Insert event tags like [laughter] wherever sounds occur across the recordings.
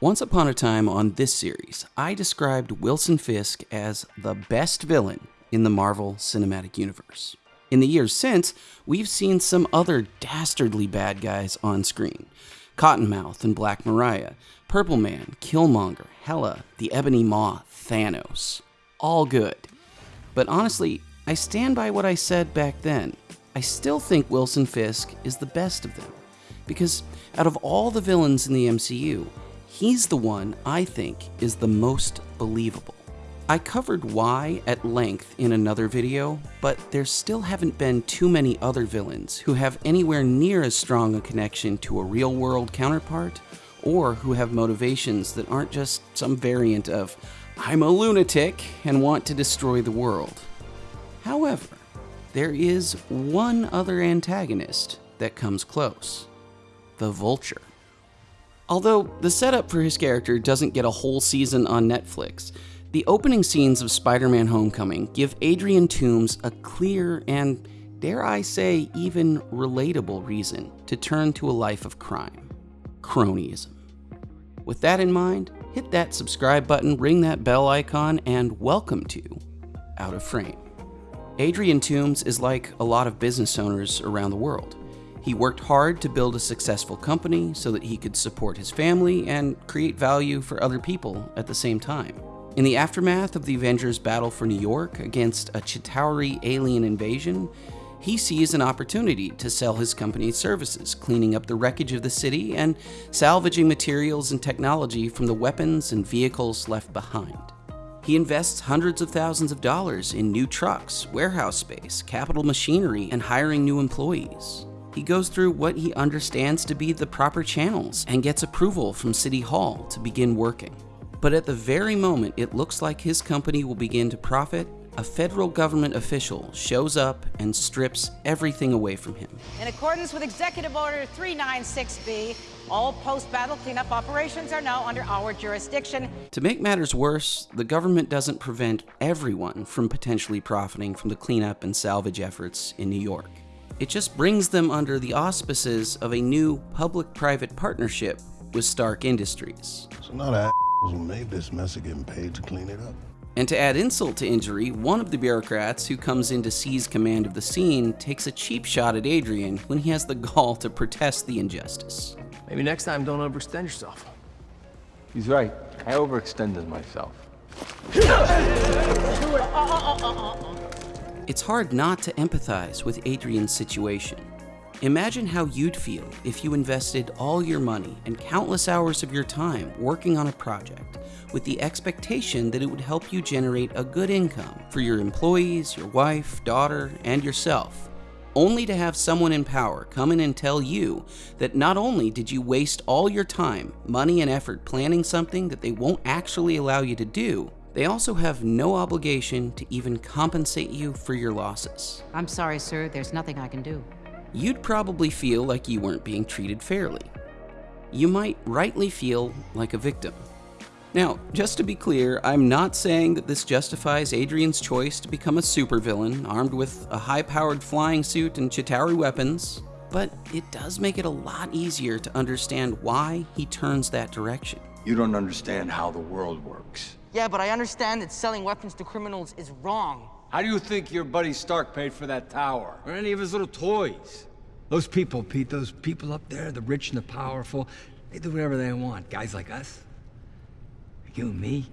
Once upon a time on this series, I described Wilson Fisk as the best villain in the Marvel Cinematic Universe. In the years since, we've seen some other dastardly bad guys on screen Cottonmouth and Black Mariah, Purple Man, Killmonger, Hela, the Ebony Maw, Thanos. All good. But honestly, I stand by what I said back then. I still think Wilson Fisk is the best of them. Because out of all the villains in the MCU, He's the one I think is the most believable. I covered why at length in another video, but there still haven't been too many other villains who have anywhere near as strong a connection to a real world counterpart, or who have motivations that aren't just some variant of, I'm a lunatic and want to destroy the world. However, there is one other antagonist that comes close the Vulture. Although the setup for his character doesn't get a whole season on Netflix, the opening scenes of Spider Man Homecoming give Adrian Toomes a clear and, dare I say, even relatable reason to turn to a life of crime cronyism. With that in mind, hit that subscribe button, ring that bell icon, and welcome to Out of Frame. Adrian Toomes is like a lot of business owners around the world. He worked hard to build a successful company so that he could support his family and create value for other people at the same time. In the aftermath of the Avengers' battle for New York against a Chitauri alien invasion, he sees an opportunity to sell his company's services, cleaning up the wreckage of the city and salvaging materials and technology from the weapons and vehicles left behind. He invests hundreds of thousands of dollars in new trucks, warehouse space, capital machinery, and hiring new employees. He goes through what he understands to be the proper channels and gets approval from City Hall to begin working. But at the very moment it looks like his company will begin to profit, a federal government official shows up and strips everything away from him. In accordance with Executive Order 396B, all post-battle cleanup operations are now under our jurisdiction. To make matters worse, the government doesn't prevent everyone from potentially profiting from the cleanup and salvage efforts in New York. It just brings them under the auspices of a new public-private partnership with Stark Industries. So not a who made this mess are getting paid to clean it up. And to add insult to injury, one of the bureaucrats who comes in to seize command of the scene takes a cheap shot at Adrian when he has the gall to protest the injustice. Maybe next time don't overextend yourself. He's right. I overextended myself. [laughs] It's hard not to empathize with Adrian's situation. Imagine how you'd feel if you invested all your money and countless hours of your time working on a project with the expectation that it would help you generate a good income for your employees, your wife, daughter, and yourself, only to have someone in power come in and tell you that not only did you waste all your time, money, and effort planning something that they won't actually allow you to do, they also have no obligation to even compensate you for your losses. I'm sorry, sir. There's nothing I can do. You'd probably feel like you weren't being treated fairly. You might rightly feel like a victim. Now, just to be clear, I'm not saying that this justifies Adrian's choice to become a supervillain armed with a high powered flying suit and Chitauri weapons, but it does make it a lot easier to understand why he turns that direction. You don't understand how the world works. Yeah, but I understand that selling weapons to criminals is wrong. How do you think your buddy Stark paid for that tower? Or any of his little toys? Those people, Pete, those people up there, the rich and the powerful, they do whatever they want. Guys like us, you and me,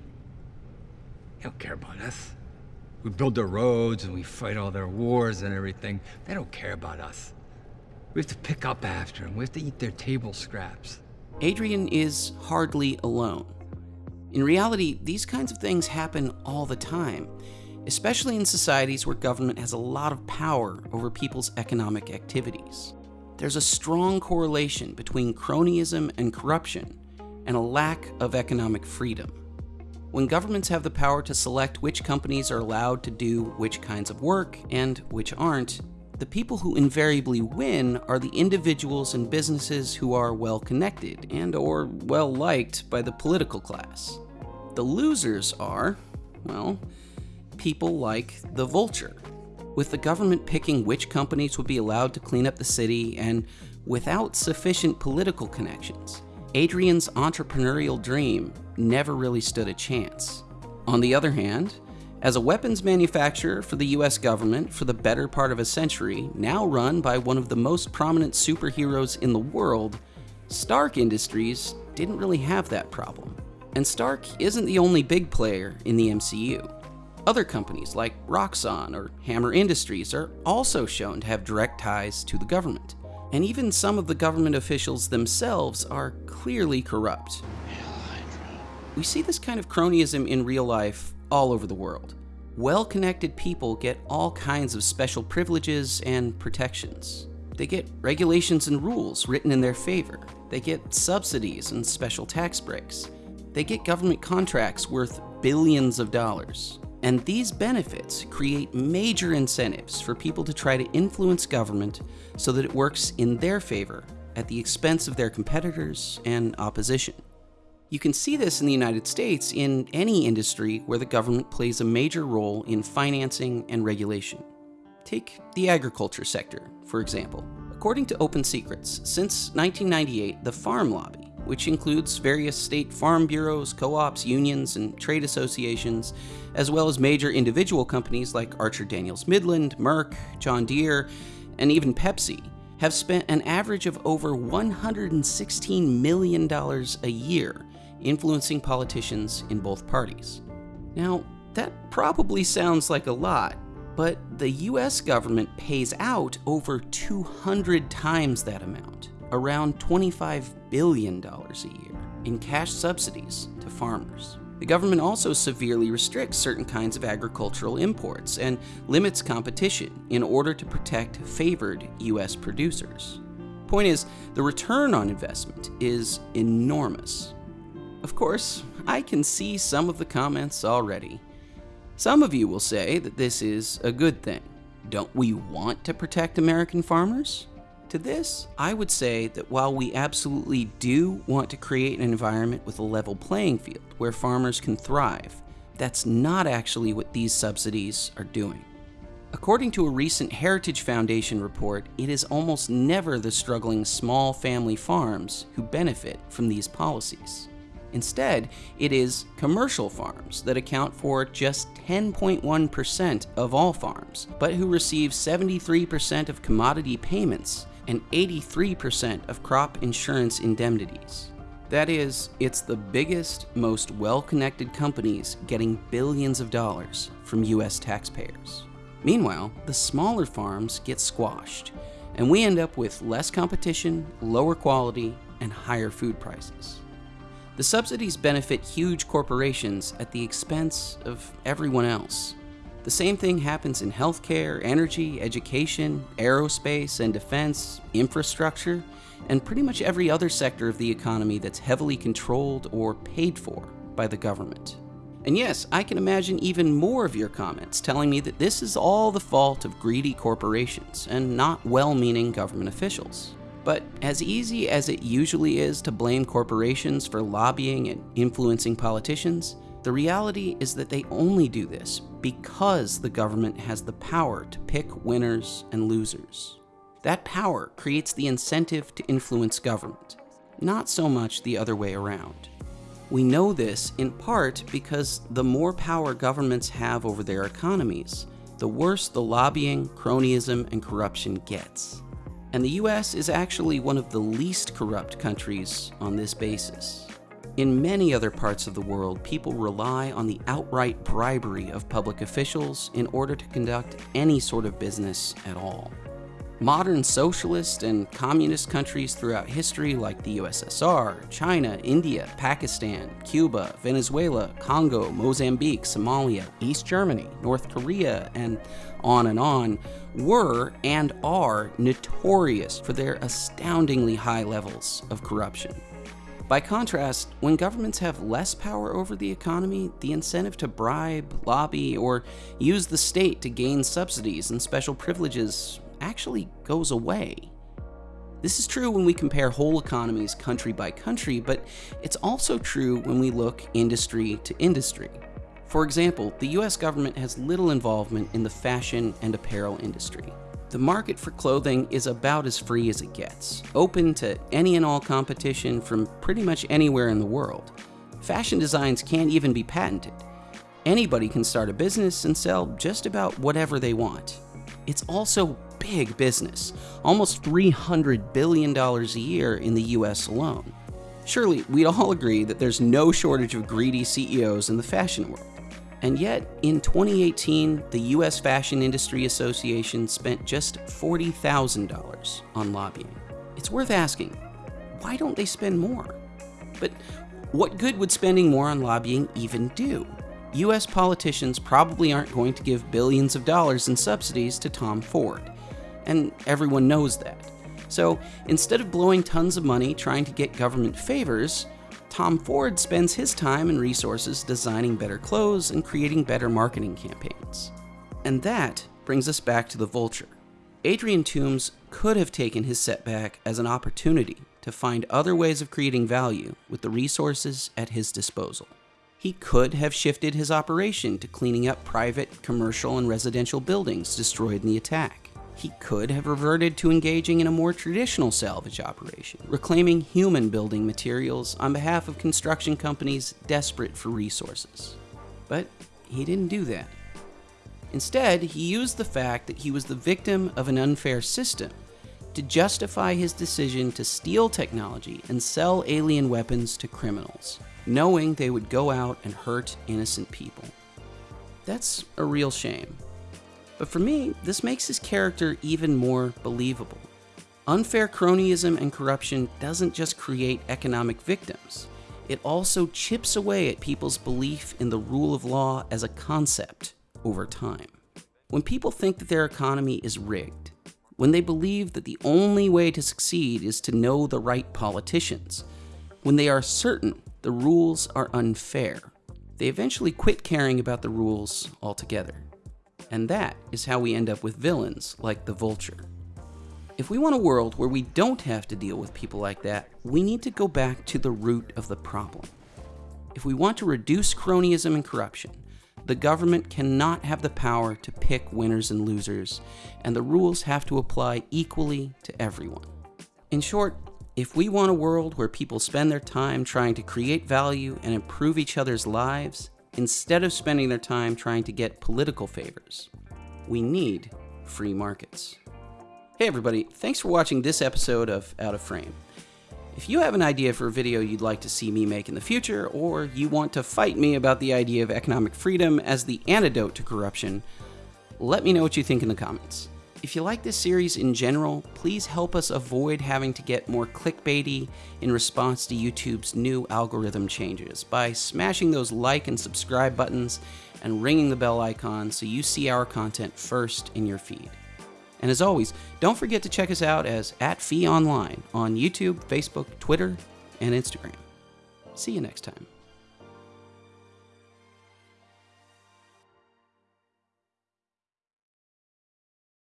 they don't care about us. We build their roads and we fight all their wars and everything. They don't care about us. We have to pick up after them. We have to eat their table scraps. Adrian is hardly alone. In reality, these kinds of things happen all the time, especially in societies where government has a lot of power over people's economic activities. There's a strong correlation between cronyism and corruption, and a lack of economic freedom. When governments have the power to select which companies are allowed to do which kinds of work and which aren't, the people who invariably win are the individuals and businesses who are well connected and or well liked by the political class. The losers are, well, people like the Vulture, with the government picking which companies would be allowed to clean up the city and without sufficient political connections. Adrian's entrepreneurial dream never really stood a chance. On the other hand, as a weapons manufacturer for the US government for the better part of a century, now run by one of the most prominent superheroes in the world, Stark Industries didn't really have that problem. And Stark isn't the only big player in the MCU. Other companies like Roxxon or Hammer Industries are also shown to have direct ties to the government. And even some of the government officials themselves are clearly corrupt. We see this kind of cronyism in real life all over the world. Well connected people get all kinds of special privileges and protections. They get regulations and rules written in their favor. They get subsidies and special tax breaks. They get government contracts worth billions of dollars. And these benefits create major incentives for people to try to influence government so that it works in their favor at the expense of their competitors and opposition. You can see this in the United States in any industry where the government plays a major role in financing and regulation. Take the agriculture sector, for example. According to Open Secrets, since 1998, the farm lobby, which includes various state farm bureaus, co ops, unions, and trade associations, as well as major individual companies like Archer Daniels Midland, Merck, John Deere, and even Pepsi, have spent an average of over $116 million a year influencing politicians in both parties. Now, that probably sounds like a lot, but the US government pays out over 200 times that amount, around $25 billion a year, in cash subsidies to farmers. The government also severely restricts certain kinds of agricultural imports and limits competition in order to protect favored US producers. Point is, the return on investment is enormous. Of course, I can see some of the comments already. Some of you will say that this is a good thing. Don't we want to protect American farmers? To this, I would say that while we absolutely do want to create an environment with a level playing field where farmers can thrive, that's not actually what these subsidies are doing. According to a recent Heritage Foundation report, it is almost never the struggling small family farms who benefit from these policies. Instead, it is commercial farms that account for just 10.1% of all farms, but who receive 73% of commodity payments and 83% of crop insurance indemnities. That is, it's the biggest, most well connected companies getting billions of dollars from US taxpayers. Meanwhile, the smaller farms get squashed, and we end up with less competition, lower quality, and higher food prices. The subsidies benefit huge corporations at the expense of everyone else. The same thing happens in healthcare, energy, education, aerospace and defense, infrastructure, and pretty much every other sector of the economy that's heavily controlled or paid for by the government. And yes, I can imagine even more of your comments telling me that this is all the fault of greedy corporations and not well meaning government officials. But as easy as it usually is to blame corporations for lobbying and influencing politicians, the reality is that they only do this because the government has the power to pick winners and losers. That power creates the incentive to influence government, not so much the other way around. We know this in part because the more power governments have over their economies, the worse the lobbying, cronyism, and corruption gets and the US is actually one of the least corrupt countries on this basis. In many other parts of the world, people rely on the outright bribery of public officials in order to conduct any sort of business at all. Modern socialist and communist countries throughout history like the USSR, China, India, Pakistan, Cuba, Venezuela, Congo, Mozambique, Somalia, East Germany, North Korea, and on and on were and are notorious for their astoundingly high levels of corruption. By contrast, when governments have less power over the economy, the incentive to bribe, lobby, or use the state to gain subsidies and special privileges actually goes away. This is true when we compare whole economies country by country, but it's also true when we look industry to industry. For example, the US government has little involvement in the fashion and apparel industry. The market for clothing is about as free as it gets, open to any and all competition from pretty much anywhere in the world. Fashion designs can't even be patented. Anybody can start a business and sell just about whatever they want. It's also big business, almost $300 billion a year in the US alone. Surely, we'd all [laughs] agree that there's no shortage of greedy CEOs in the fashion world. And yet, in 2018, the US Fashion Industry Association spent just $40,000 on lobbying. It's worth asking, why don't they spend more? But what good would spending more on lobbying even do? US politicians probably aren't going to give billions of dollars in subsidies to Tom Ford, and everyone knows that. So instead of blowing tons of money trying to get government favors, Tom Ford spends his time and resources designing better clothes and creating better marketing campaigns. And that brings us back to the vulture. Adrian Toomes could have taken his setback as an opportunity to find other ways of creating value with the resources at his disposal. He could have shifted his operation to cleaning up private, commercial, and residential buildings destroyed in the attack. He could have reverted to engaging in a more traditional salvage operation, reclaiming human building materials on behalf of construction companies desperate for resources. But he didn't do that. Instead, he used the fact that he was the victim of an unfair system to justify his decision to steal technology and sell alien weapons to criminals knowing they would go out and hurt innocent people. That's a real shame. But for me, this makes his character even more believable. Unfair cronyism and corruption doesn't just create economic victims, it also chips away at people's belief in the rule of law as a concept over time. When people think that their economy is rigged, when they believe that the only way to succeed is to know the right politicians, when they are certain the rules are unfair. They eventually quit caring about the rules altogether. And that is how we end up with villains like the Vulture. If we want a world where we don't have to deal with people like that, we need to go back to the root of the problem. If we want to reduce cronyism and corruption, the government cannot have the power to pick winners and losers, and the rules have to apply equally to everyone. In short, if we want a world where people spend their time trying to create value and improve each other's lives, instead of spending their time trying to get political favors, we need free markets. Hey everybody, thanks for watching this episode of Out of Frame. If you have an idea for a video you'd like to see me make in the future, or you want to fight me about the idea of economic freedom as the antidote to corruption, let me know what you think in the comments. If you like this series in general, please help us avoid having to get more clickbaity in response to YouTube's new algorithm changes by smashing those like and subscribe buttons and ringing the bell icon so you see our content first in your feed. And as always, don't forget to check us out as at FEE Online on YouTube, Facebook, Twitter, and Instagram. See you next time.